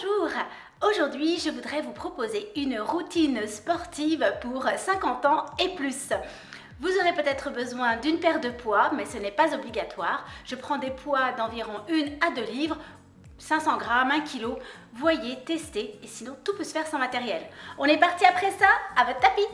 Bonjour Aujourd'hui, je voudrais vous proposer une routine sportive pour 50 ans et plus. Vous aurez peut-être besoin d'une paire de poids, mais ce n'est pas obligatoire. Je prends des poids d'environ 1 à 2 livres 500 grammes, 1 kg. Voyez, testez, et sinon tout peut se faire sans matériel. On est parti après ça, à votre tapis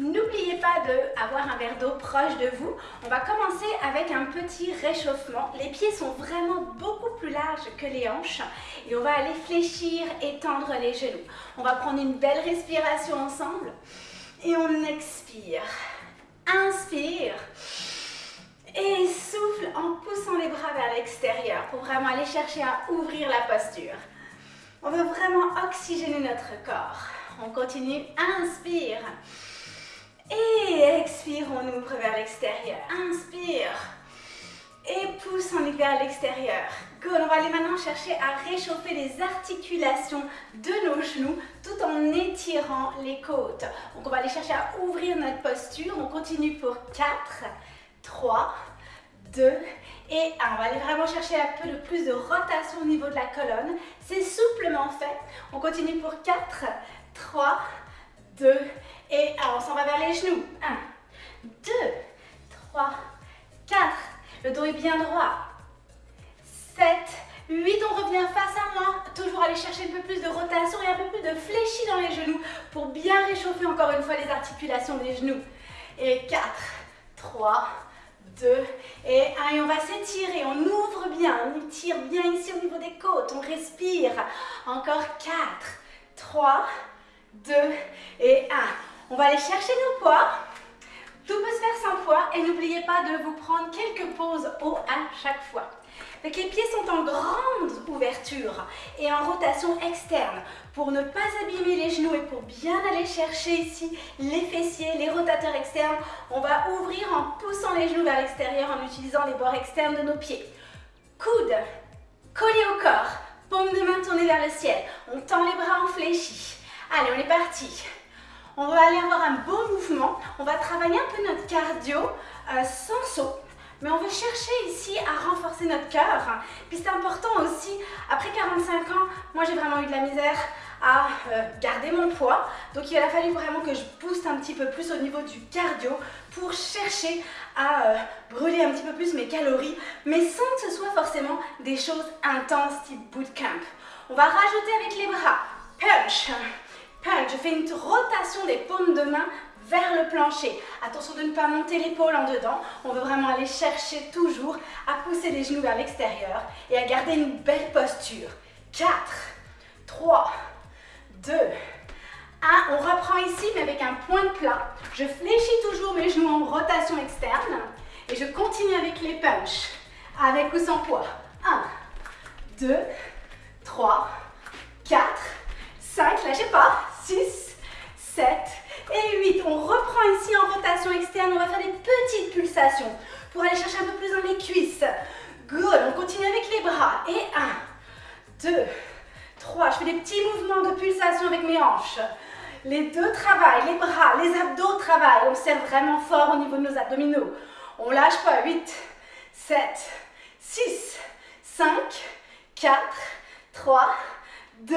N'oubliez pas d'avoir un verre d'eau proche de vous. On va commencer avec un petit réchauffement. Les pieds sont vraiment beaucoup plus larges que les hanches et on va aller fléchir et tendre les genoux. On va prendre une belle respiration ensemble et on expire. Inspire et souffle en poussant les bras vers l'extérieur pour vraiment aller chercher à ouvrir la posture. On veut vraiment oxygéner notre corps. On continue, inspire. Et expire, on ouvre vers l'extérieur. Inspire. Et pousse, on vers l'extérieur. Good. On va aller maintenant chercher à réchauffer les articulations de nos genoux tout en étirant les côtes. Donc on va aller chercher à ouvrir notre posture. On continue pour 4, 3, 2 et 1. On va aller vraiment chercher un peu de plus de rotation au niveau de la colonne. C'est souplement fait. On continue pour 4, 3, 2 et 1. On s'en va vers les genoux. 1, 2, 3, 4. Le dos est bien droit. 7, 8. On revient face à moi. Toujours aller chercher un peu plus de rotation et un peu plus de fléchis dans les genoux pour bien réchauffer encore une fois les articulations des genoux. Et 4, 3, 2 et 1. Et on va s'étirer. On ouvre bien. On tire bien ici au niveau des côtes. On respire. Encore 4, 3, 2 et 1. On va aller chercher nos poids. Tout peut se faire sans poids et n'oubliez pas de vous prendre quelques pauses haut à chaque fois. les pieds sont en grande ouverture et en rotation externe. Pour ne pas abîmer les genoux et pour bien aller chercher ici les fessiers, les rotateurs externes, on va ouvrir en poussant les genoux vers l'extérieur en utilisant les bords externes de nos pieds. Coude collés au corps, paume de main tournée vers le ciel. On tend les bras en fléchi. Allez, on est parti. On va aller avoir un beau mouvement. On va travailler un peu notre cardio euh, sans saut. Mais on veut chercher ici à renforcer notre cœur. Puis c'est important aussi, après 45 ans, moi j'ai vraiment eu de la misère à euh, garder mon poids. Donc il a fallu vraiment que je booste un petit peu plus au niveau du cardio pour chercher à euh, brûler un petit peu plus mes calories, mais sans que ce soit forcément des choses intenses type bootcamp. On va rajouter avec les bras, punch, je fais une rotation des paumes de main vers le plancher. Attention de ne pas monter l'épaule en dedans. On veut vraiment aller chercher toujours à pousser les genoux vers l'extérieur et à garder une belle posture. 4, 3, 2, 1. On reprend ici, mais avec un point de plat. Je fléchis toujours mes genoux en rotation externe et je continue avec les punches, avec ou sans poids. 1, 2, 3, 4, 5, lâchez pas, 6, 7 et 8. On reprend ici en rotation externe, on va faire des petites pulsations pour aller chercher un peu plus dans les cuisses. Good, on continue avec les bras. Et 1, 2, 3. Je fais des petits mouvements de pulsation avec mes hanches. Les deux travaillent, les bras, les abdos travaillent. On serre vraiment fort au niveau de nos abdominaux. On lâche pas. 8, 7, 6, 5, 4, 3, 2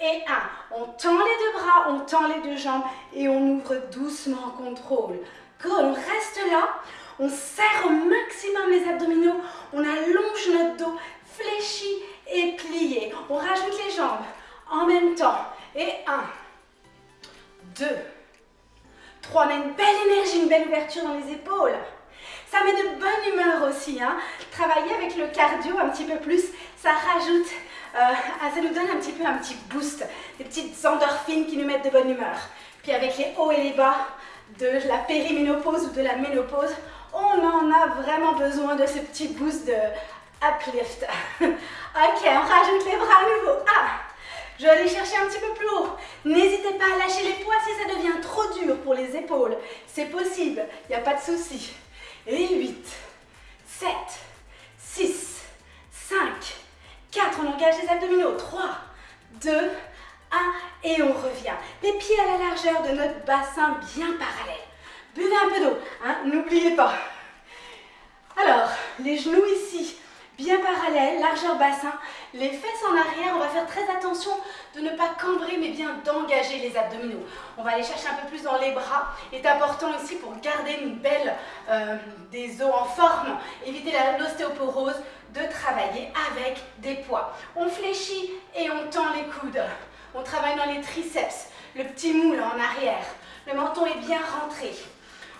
et 1. On tend les deux bras, on tend les deux jambes et on ouvre doucement en contrôle. Good, on reste là, on serre au maximum les abdominaux, on allonge notre dos, fléchi et plié. On rajoute les jambes en même temps. Et 1, 2, 3. On a une belle énergie, une belle ouverture dans les épaules. Ça met de bonne humeur aussi. Hein. Travailler avec le cardio un petit peu plus, ça rajoute ça nous donne un petit peu un petit boost, des petites endorphines qui nous mettent de bonne humeur. Puis avec les hauts et les bas de la périménopause ou de la ménopause, on en a vraiment besoin de ce petit boost de uplift. ok, on rajoute les bras à nouveau. Ah, je vais aller chercher un petit peu plus haut. N'hésitez pas à lâcher les poids si ça devient trop dur pour les épaules. C'est possible, il n'y a pas de souci. Et 8, 7, 6, 5, 4, on engage les abdominaux. 3, 2, 1 et on revient. Les pieds à la largeur de notre bassin bien parallèle. Buvez un peu d'eau, hein, n'oubliez pas. Alors, les genoux ici, bien parallèles, largeur bassin, les fesses en arrière, on va faire très attention de ne pas cambrer mais bien d'engager les abdominaux. On va aller chercher un peu plus dans les bras. C'est important ici pour garder une belle, euh, des os en forme, éviter l'ostéoporose, de avec des poids. On fléchit et on tend les coudes. On travaille dans les triceps, le petit moule en arrière. Le menton est bien rentré.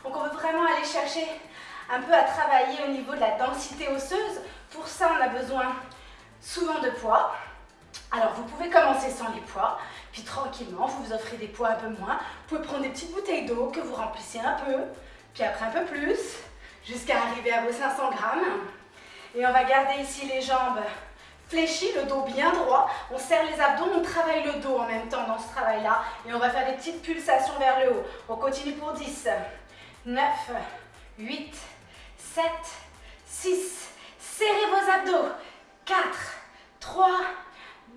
Donc on veut vraiment aller chercher un peu à travailler au niveau de la densité osseuse. Pour ça, on a besoin souvent de poids. Alors, vous pouvez commencer sans les poids, puis tranquillement, vous vous offrez des poids un peu moins. Vous pouvez prendre des petites bouteilles d'eau que vous remplissez un peu, puis après un peu plus, jusqu'à arriver à vos 500 grammes. Et on va garder ici les jambes fléchies, le dos bien droit. On serre les abdos, on travaille le dos en même temps dans ce travail-là. Et on va faire des petites pulsations vers le haut. On continue pour 10, 9, 8, 7, 6. Serrez vos abdos. 4, 3,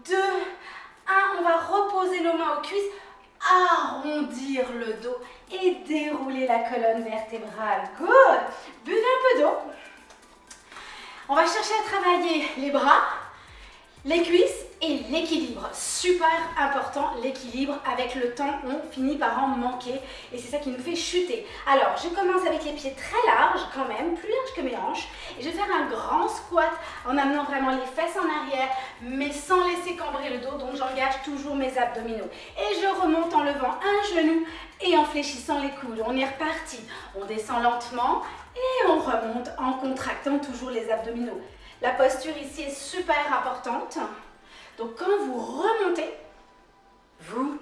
2, 1. On va reposer nos mains aux cuisses, arrondir le dos et dérouler la colonne vertébrale. Good. Buvez un peu d'eau. On va chercher à travailler les bras, les cuisses et l'équilibre. Super important, l'équilibre. Avec le temps, on finit par en manquer et c'est ça qui nous fait chuter. Alors, je commence avec les pieds très larges quand même, plus larges que mes hanches. Et je vais faire un grand squat en amenant vraiment les fesses en arrière, mais sans laisser cambrer le dos. Donc, j'engage toujours mes abdominaux. Et je remonte en levant un genou et en fléchissant les coudes. On est reparti. On descend lentement et on remonte en contractant toujours les abdominaux. La posture ici est super importante. Donc quand vous remontez, vous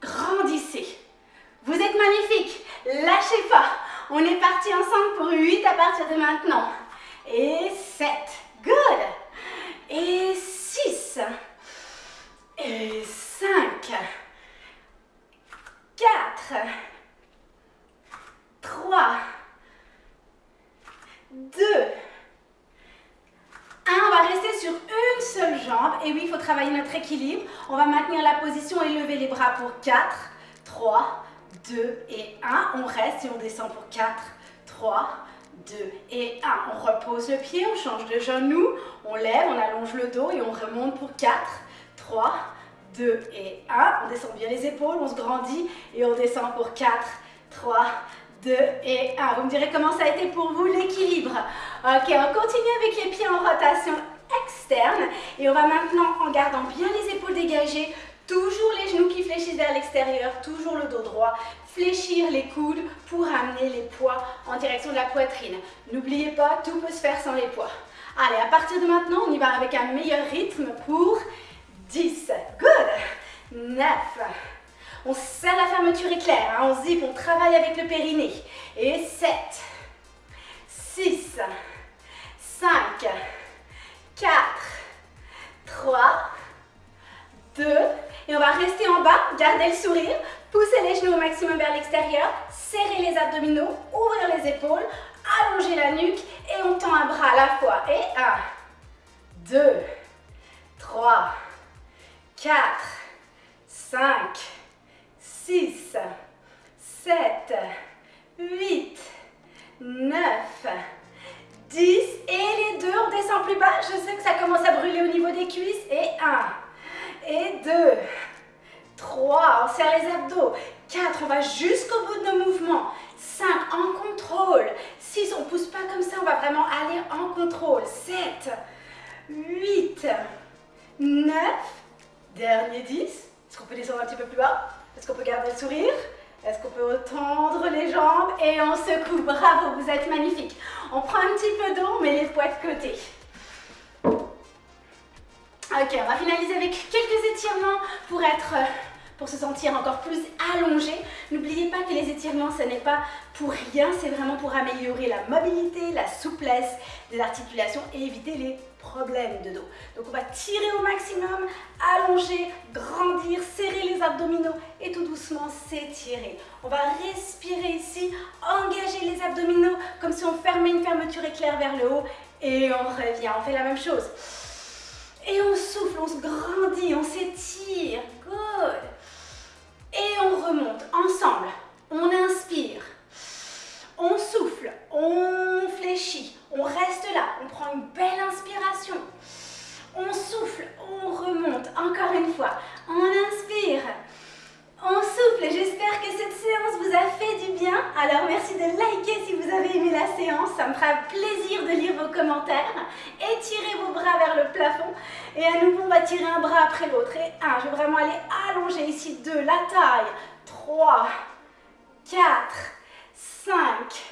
grandissez. Vous êtes magnifique. Lâchez pas. On est parti ensemble pour 8 à partir de maintenant. Et 7. Good. Et 6. Et 5. 4. 3. 2, 1. On va rester sur une seule jambe. Et oui, il faut travailler notre équilibre. On va maintenir la position et lever les bras pour 4, 3, 2 et 1. On reste et on descend pour 4, 3, 2 et 1. On repose le pied, on change de genou, on lève, on allonge le dos et on remonte pour 4, 3, 2 et 1. On descend bien les épaules, on se grandit et on descend pour 4, 3, 2 et 1. Vous me direz comment ça a été pour vous l'équilibre? Ok, on continue avec les pieds en rotation externe. Et on va maintenant, en gardant bien les épaules dégagées, toujours les genoux qui fléchissent vers l'extérieur, toujours le dos droit, fléchir les coudes pour amener les poids en direction de la poitrine. N'oubliez pas, tout peut se faire sans les poids. Allez, à partir de maintenant, on y va avec un meilleur rythme pour 10. Good. 9. On serre la fermeture éclair, hein. on zip, on travaille avec le périnée. Et 7, 6, 5, garder le sourire, pousser les genoux au maximum vers l'extérieur, serrer les abdominaux, ouvrir les épaules, allonger la nuque et on tend un bras à la fois. Et 1, 2, 3, 4, 5, 6, 7, 8, 9, 10. Et les deux, on descend plus bas. Je sais que ça commence à brûler au niveau des cuisses. Et 1, et 2, 3, on serre les abdos. 4, on va jusqu'au bout de nos mouvements. 5, en contrôle. 6, on ne pousse pas comme ça, on va vraiment aller en contrôle. 7, 8, 9, dernier 10. Est-ce qu'on peut descendre un petit peu plus bas? Est-ce qu'on peut garder le sourire? Est-ce qu'on peut tendre les jambes? Et on secoue. Bravo, vous êtes magnifique. On prend un petit peu d'eau, on met les poids de côté. Ok, on va finaliser avec quelques étirements pour être pour se sentir encore plus allongé. N'oubliez pas que les étirements, ce n'est pas pour rien, c'est vraiment pour améliorer la mobilité, la souplesse des articulations et éviter les problèmes de dos. Donc on va tirer au maximum, allonger, grandir, serrer les abdominaux et tout doucement s'étirer. On va respirer ici, engager les abdominaux comme si on fermait une fermeture éclair vers le haut et on revient, on fait la même chose. Et on souffle, on se grandit, on s'étire. Good. Et on remonte ensemble. On inspire. On souffle. On fléchit. On reste là, on prend une belle inspiration. On souffle, on remonte, encore une fois. On inspire, on souffle. J'espère que cette séance vous a fait du bien. Alors merci de liker si vous avez aimé la séance. Ça me fera plaisir de lire vos commentaires. Étirez vos bras vers le plafond. Et à nouveau, on va tirer un bras après l'autre. Et un, je vais vraiment aller allonger ici. Deux, la taille. Trois, quatre, cinq,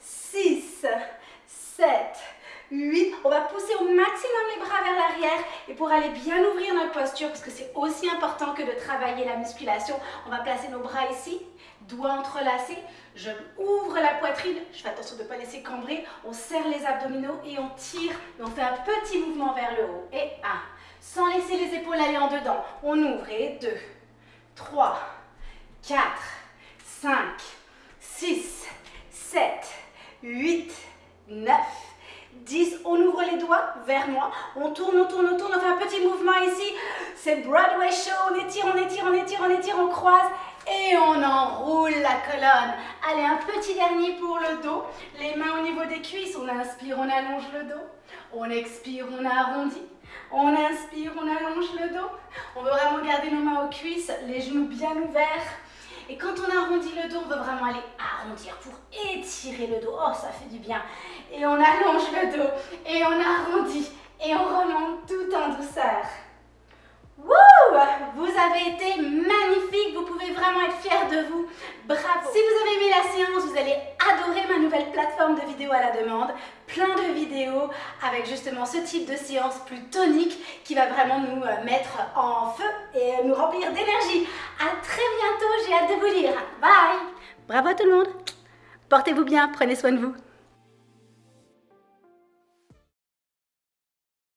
six, sept, 8. On va pousser au maximum les bras et pour aller bien ouvrir notre posture, parce que c'est aussi important que de travailler la musculation, on va placer nos bras ici, doigts entrelacés. Je ouvre la poitrine, je fais attention de ne pas laisser cambrer. On serre les abdominaux et on tire. On fait un petit mouvement vers le haut. Et 1. Sans laisser les épaules aller en dedans. On ouvre et 2, 3, 4, 5, on tourne, on tourne, on tourne, on fait un petit mouvement ici, c'est Broadway Show, on étire, on étire, on étire, on étire, on croise et on enroule la colonne. Allez, un petit dernier pour le dos, les mains au niveau des cuisses, on inspire, on allonge le dos, on expire, on arrondit, on inspire, on allonge le dos, on veut vraiment garder nos mains aux cuisses, les genoux bien ouverts, et quand on arrondit le dos, on veut vraiment aller arrondir pour étirer le dos. Oh, ça fait du bien. Et on allonge le dos et on arrondit et on remonte tout en douceur. Wouh Vous avez été magnifique, vous pouvez vraiment être fiers de vous. Bravo Si vous avez aimé la séance, vous allez adorer ma nouvelle plateforme de vidéos à la demande. Plein de vidéos avec justement ce type de séance plus tonique qui va vraiment nous euh, mettre en feu et nous remplir d'énergie. À très bientôt, j'ai hâte de vous lire. Bye Bravo à tout le monde Portez-vous bien, prenez soin de vous.